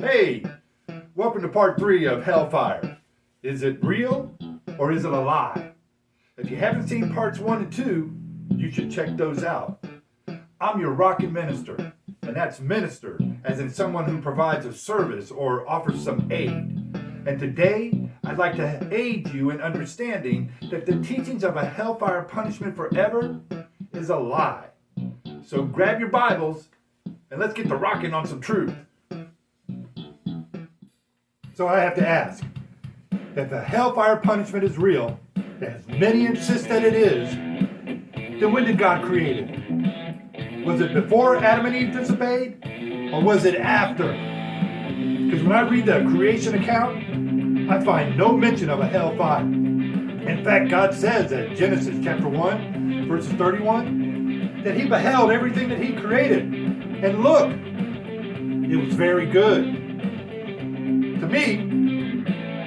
Hey, welcome to part three of Hellfire. Is it real or is it a lie? If you haven't seen parts one and two, you should check those out. I'm your rockin' minister, and that's minister as in someone who provides a service or offers some aid. And today, I'd like to aid you in understanding that the teachings of a hellfire punishment forever is a lie. So grab your Bibles and let's get to rocking on some truth. So I have to ask, if the hellfire punishment is real, as many insist that it is, then when did God create it? Was it before Adam and Eve disobeyed? Or was it after? Because when I read the creation account, I find no mention of a hellfire. In fact, God says in Genesis chapter 1, verses 31, that he beheld everything that he created. And look, it was very good. Me,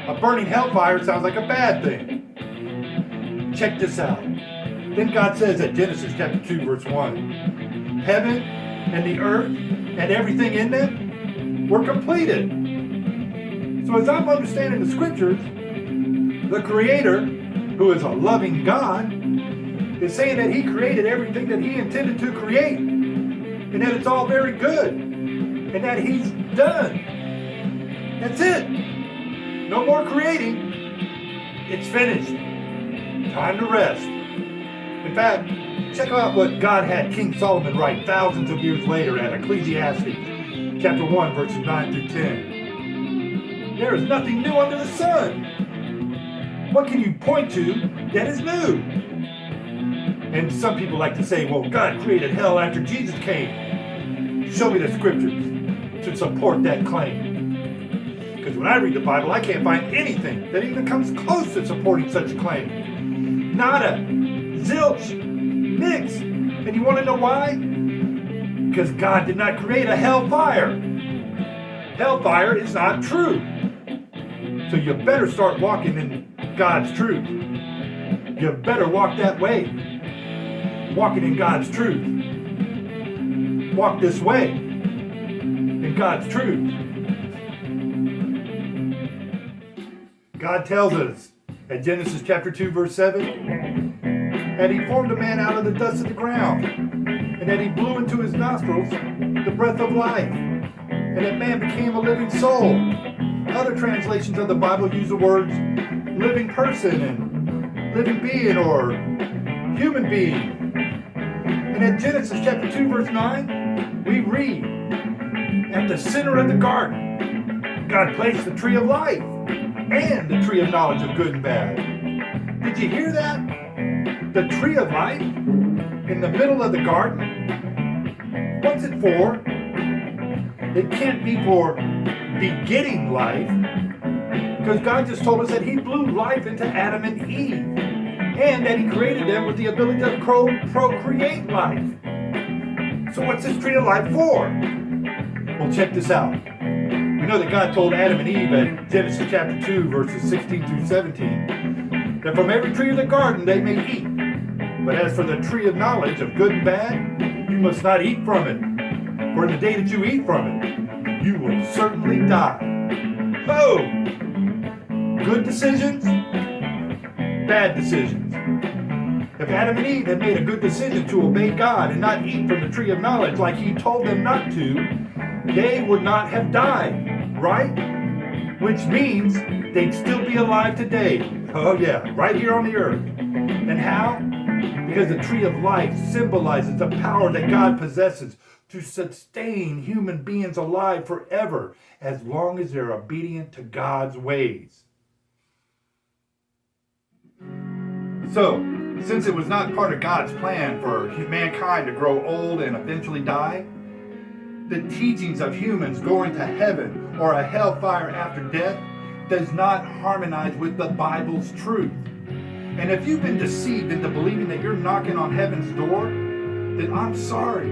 a burning hellfire sounds like a bad thing. Check this out. Then God says at Genesis chapter 2, verse 1, Heaven and the earth and everything in them were completed. So as I'm understanding the scriptures, the Creator, who is a loving God, is saying that He created everything that He intended to create, and that it's all very good, and that He's done. That's it. No more creating. It's finished. Time to rest. In fact, check out what God had King Solomon write thousands of years later at Ecclesiastes, chapter 1, verses 9 through 10. There is nothing new under the sun. What can you point to that is new? And some people like to say, well, God created hell after Jesus came. Show me the scriptures to support that claim. When I read the Bible, I can't find anything that even comes close to supporting such a claim. Nada. Zilch. Nix. And you want to know why? Because God did not create a hellfire. Hellfire is not true. So you better start walking in God's truth. You better walk that way. Walking in God's truth. Walk this way in God's truth. God tells us at Genesis chapter 2, verse 7, and he formed a man out of the dust of the ground, and that he blew into his nostrils the breath of life, and that man became a living soul. Other translations of the Bible use the words living person and living being or human being. And at Genesis chapter 2, verse 9, we read, At the center of the garden, God placed the tree of life and the tree of knowledge of good and bad. Did you hear that? The tree of life in the middle of the garden? What's it for? It can't be for begetting life, because God just told us that He blew life into Adam and Eve, and that He created them with the ability to procreate life. So what's this tree of life for? Well, check this out. Know that God told Adam and Eve in Genesis chapter 2, verses 16 through 17, that from every tree of the garden they may eat. But as for the tree of knowledge of good and bad, you must not eat from it. For in the day that you eat from it, you will certainly die. Oh! Good decisions, bad decisions. If Adam and Eve had made a good decision to obey God and not eat from the tree of knowledge like he told them not to, they would not have died, right? Which means they'd still be alive today. Oh yeah, right here on the earth. And how? Because the tree of life symbolizes the power that God possesses to sustain human beings alive forever as long as they're obedient to God's ways. So, since it was not part of God's plan for mankind to grow old and eventually die, the teachings of humans going to heaven or a hellfire after death does not harmonize with the Bible's truth. And if you've been deceived into believing that you're knocking on heaven's door, then I'm sorry.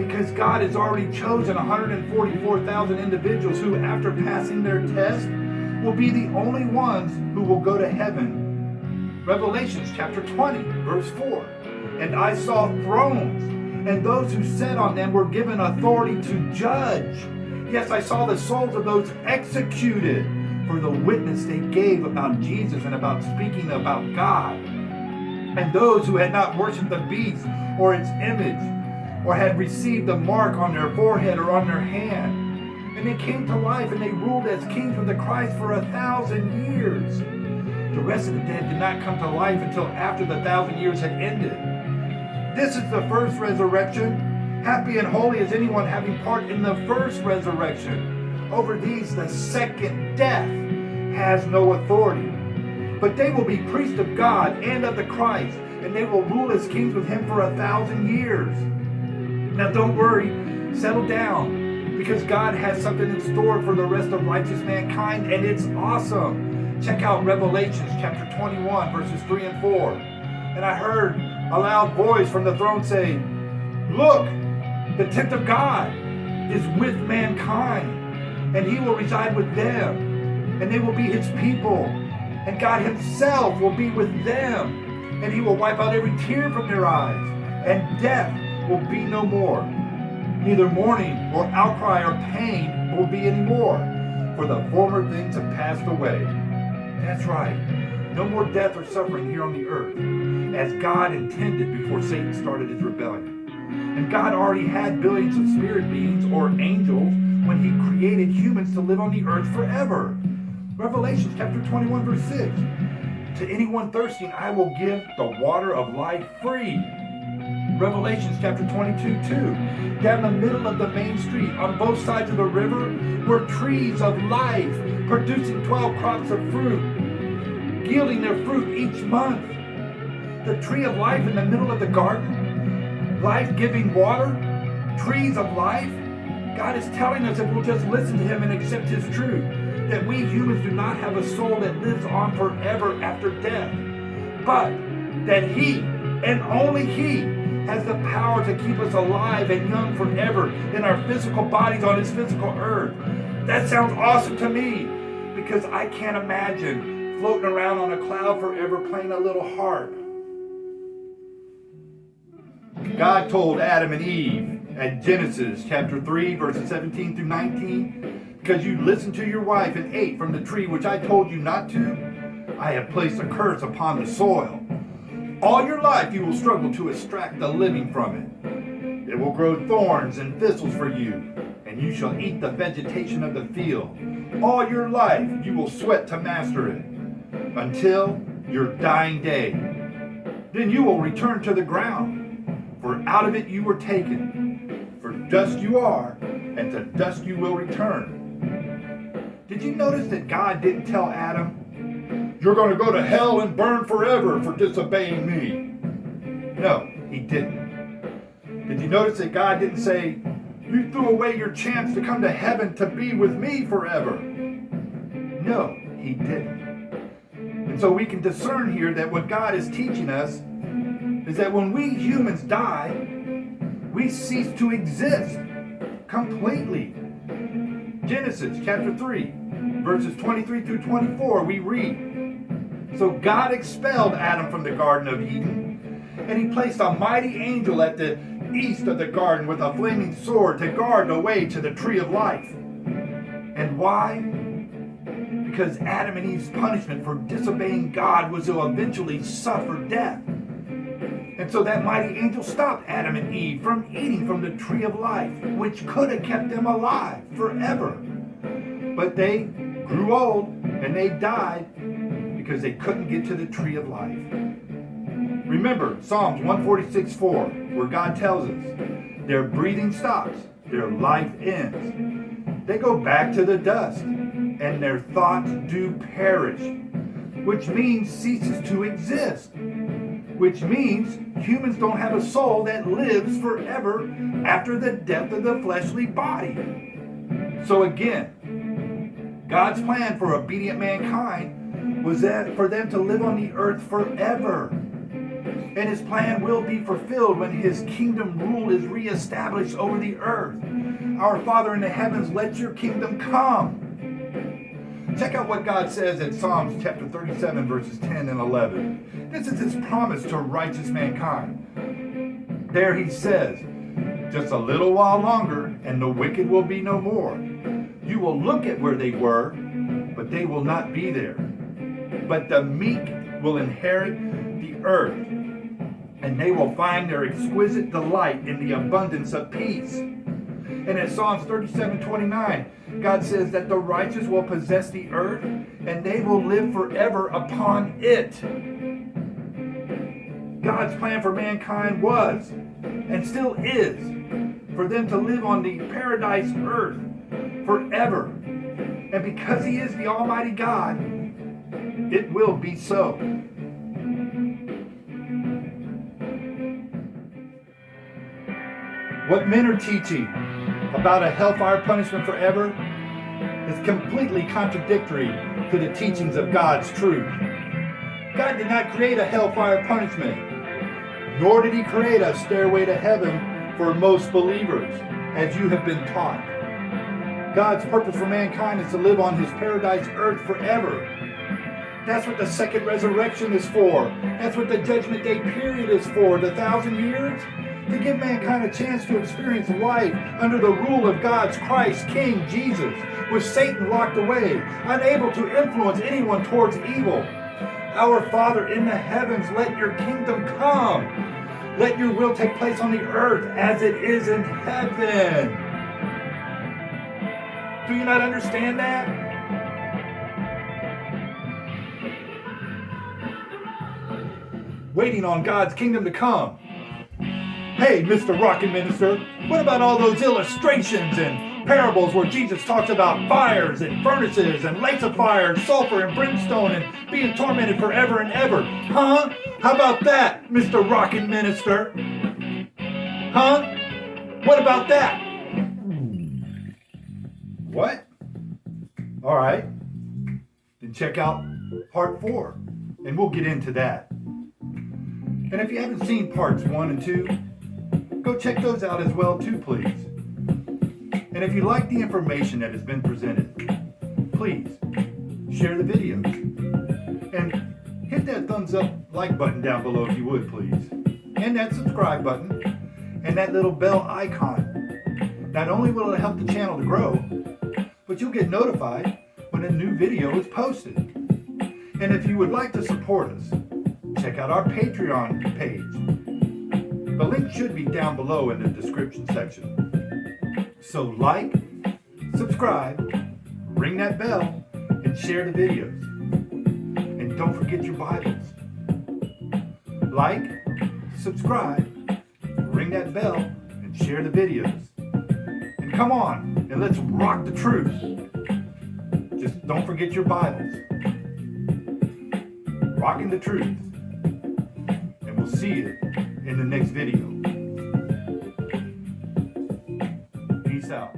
Because God has already chosen 144,000 individuals who, after passing their test, will be the only ones who will go to heaven. Revelations chapter 20, verse 4. And I saw thrones and those who sat on them were given authority to judge. Yes, I saw the souls of those executed for the witness they gave about Jesus and about speaking about God. And those who had not worshiped the beast or its image, or had received the mark on their forehead or on their hand. And they came to life and they ruled as kings with the Christ for a thousand years. The rest of the dead did not come to life until after the thousand years had ended. This is the first resurrection. Happy and holy is anyone having part in the first resurrection. Over these, the second death has no authority. But they will be priests of God and of the Christ, and they will rule as kings with him for a thousand years. Now, don't worry, settle down, because God has something in store for the rest of righteous mankind, and it's awesome. Check out Revelations chapter 21, verses 3 and 4. And I heard a loud voice from the throne say, Look, the tent of God is with mankind, and he will reside with them, and they will be his people, and God himself will be with them, and he will wipe out every tear from their eyes, and death will be no more. Neither mourning or outcry or pain will be any more, for the former things have passed away. That's right. No more death or suffering here on the earth, as God intended before Satan started his rebellion. And God already had billions of spirit beings or angels when he created humans to live on the earth forever. Revelation chapter 21 verse 6. To anyone thirsting, I will give the water of life free. Revelations chapter 22, 2. Down the middle of the main street, on both sides of the river, were trees of life, producing 12 crops of fruit, yielding their fruit each month. The tree of life in the middle of the garden life giving water, trees of life. God is telling us if we'll just listen to Him and accept His truth, that we humans do not have a soul that lives on forever after death, but that He and only He has the power to keep us alive and young forever in our physical bodies on His physical earth. That sounds awesome to me because I can't imagine floating around on a cloud forever playing a little harp God told Adam and Eve at Genesis chapter 3, verses 17 through 19, because you listened to your wife and ate from the tree which I told you not to, I have placed a curse upon the soil. All your life you will struggle to extract the living from it. It will grow thorns and thistles for you, and you shall eat the vegetation of the field. All your life you will sweat to master it, until your dying day. Then you will return to the ground for out of it you were taken. For dust you are, and to dust you will return. Did you notice that God didn't tell Adam, You're going to go to hell and burn forever for disobeying me? No, he didn't. Did you notice that God didn't say, You threw away your chance to come to heaven to be with me forever? No, he didn't. And so we can discern here that what God is teaching us is that when we humans die, we cease to exist completely. Genesis chapter 3, verses 23 through 24, we read So God expelled Adam from the Garden of Eden, and he placed a mighty angel at the east of the garden with a flaming sword to guard the way to the tree of life. And why? Because Adam and Eve's punishment for disobeying God was to eventually suffer death. And so that mighty angel stopped Adam and Eve from eating from the tree of life, which could have kept them alive forever. But they grew old and they died because they couldn't get to the tree of life. Remember Psalms 146 4, where God tells us their breathing stops, their life ends. They go back to the dust, and their thoughts do perish, which means ceases to exist which means humans don't have a soul that lives forever after the death of the fleshly body. So again, God's plan for obedient mankind was that for them to live on the earth forever. And his plan will be fulfilled when his kingdom rule is reestablished over the earth. Our Father in the heavens, let your kingdom come. Check out what God says in Psalms chapter 37, verses 10 and 11. This is his promise to righteous mankind. There he says, Just a little while longer, and the wicked will be no more. You will look at where they were, but they will not be there. But the meek will inherit the earth, and they will find their exquisite delight in the abundance of peace. And in Psalms 37 29, God says that the righteous will possess the earth and they will live forever upon it. God's plan for mankind was and still is for them to live on the paradise earth forever. And because He is the Almighty God, it will be so. What men are teaching about a hellfire punishment forever is completely contradictory to the teachings of God's truth. God did not create a hellfire punishment, nor did he create a stairway to heaven for most believers, as you have been taught. God's purpose for mankind is to live on his paradise earth forever. That's what the second resurrection is for. That's what the judgment day period is for. The thousand years to give mankind a chance to experience life under the rule of God's Christ, King Jesus, with Satan locked away, unable to influence anyone towards evil. Our Father in the heavens, let your kingdom come. Let your will take place on the earth as it is in heaven. Do you not understand that? Waiting on God's kingdom to come. Hey, Mr. Rockin' Minister, what about all those illustrations and parables where Jesus talks about fires and furnaces and lakes of fire and sulfur and brimstone and being tormented forever and ever? Huh? How about that, Mr. Rockin' Minister? Huh? What about that? What? All right. Then check out part four, and we'll get into that. And if you haven't seen parts one and two, go check those out as well too, please. And if you like the information that has been presented, please share the video and hit that thumbs up like button down below if you would, please. And that subscribe button and that little bell icon. Not only will it help the channel to grow, but you'll get notified when a new video is posted. And if you would like to support us, check out our Patreon page the link should be down below in the description section. So like, subscribe, ring that bell, and share the videos. And don't forget your Bibles. Like, subscribe, ring that bell, and share the videos. And come on, and let's rock the truth. Just don't forget your Bibles. Rocking the truth. And we'll see you in the next video. Peace out.